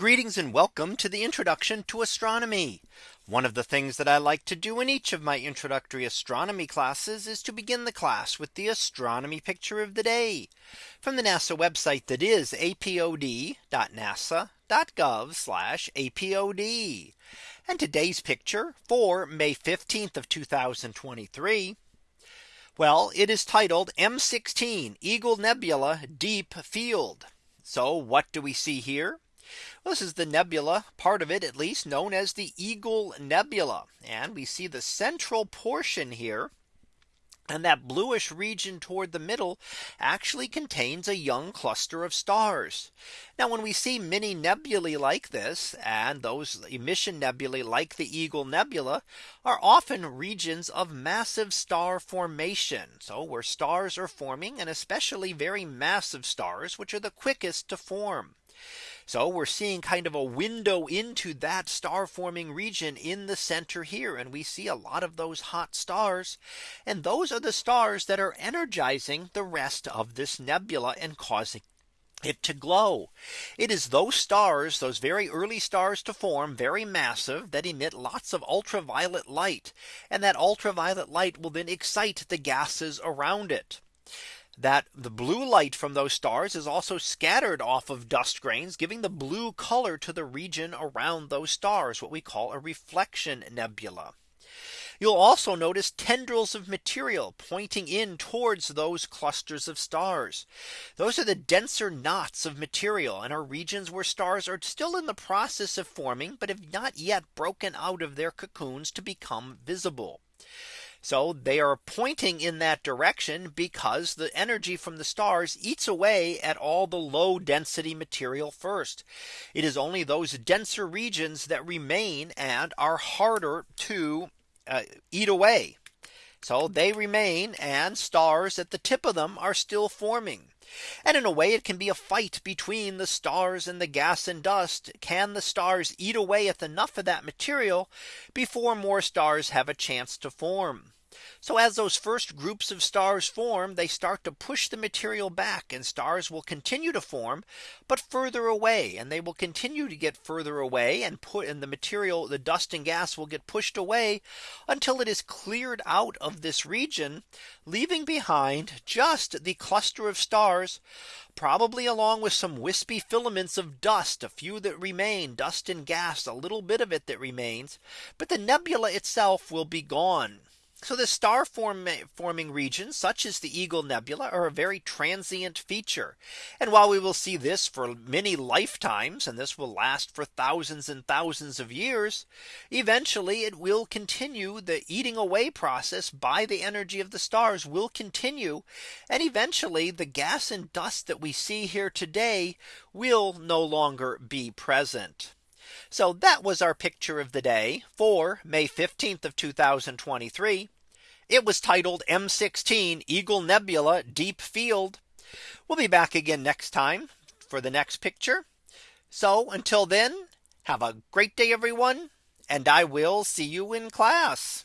Greetings and welcome to the introduction to astronomy. One of the things that I like to do in each of my introductory astronomy classes is to begin the class with the astronomy picture of the day from the NASA website that is apod.nasa.gov apod. And today's picture for May 15th of 2023. Well, it is titled M16 Eagle Nebula Deep Field. So what do we see here? Well, this is the nebula part of it at least known as the Eagle Nebula. And we see the central portion here. And that bluish region toward the middle actually contains a young cluster of stars. Now when we see many nebulae like this and those emission nebulae like the Eagle Nebula are often regions of massive star formation. So where stars are forming and especially very massive stars which are the quickest to form. So we're seeing kind of a window into that star forming region in the center here. And we see a lot of those hot stars. And those are the stars that are energizing the rest of this nebula and causing it to glow. It is those stars, those very early stars to form very massive that emit lots of ultraviolet light. And that ultraviolet light will then excite the gases around it that the blue light from those stars is also scattered off of dust grains giving the blue color to the region around those stars what we call a reflection nebula. You'll also notice tendrils of material pointing in towards those clusters of stars. Those are the denser knots of material and are regions where stars are still in the process of forming, but have not yet broken out of their cocoons to become visible. So they are pointing in that direction because the energy from the stars eats away at all the low density material first. It is only those denser regions that remain and are harder to uh, eat away. So they remain and stars at the tip of them are still forming. And in a way it can be a fight between the stars and the gas and dust. Can the stars eat away at enough of that material before more stars have a chance to form? So as those first groups of stars form, they start to push the material back and stars will continue to form, but further away and they will continue to get further away and put in the material, the dust and gas will get pushed away until it is cleared out of this region, leaving behind just the cluster of stars, probably along with some wispy filaments of dust, a few that remain dust and gas, a little bit of it that remains, but the nebula itself will be gone. So the star form forming regions such as the Eagle Nebula are a very transient feature. And while we will see this for many lifetimes and this will last for thousands and thousands of years, eventually it will continue the eating away process by the energy of the stars will continue. And eventually the gas and dust that we see here today will no longer be present. So that was our picture of the day for May 15th of 2023. It was titled M16 Eagle Nebula Deep Field. We'll be back again next time for the next picture. So until then, have a great day, everyone. And I will see you in class.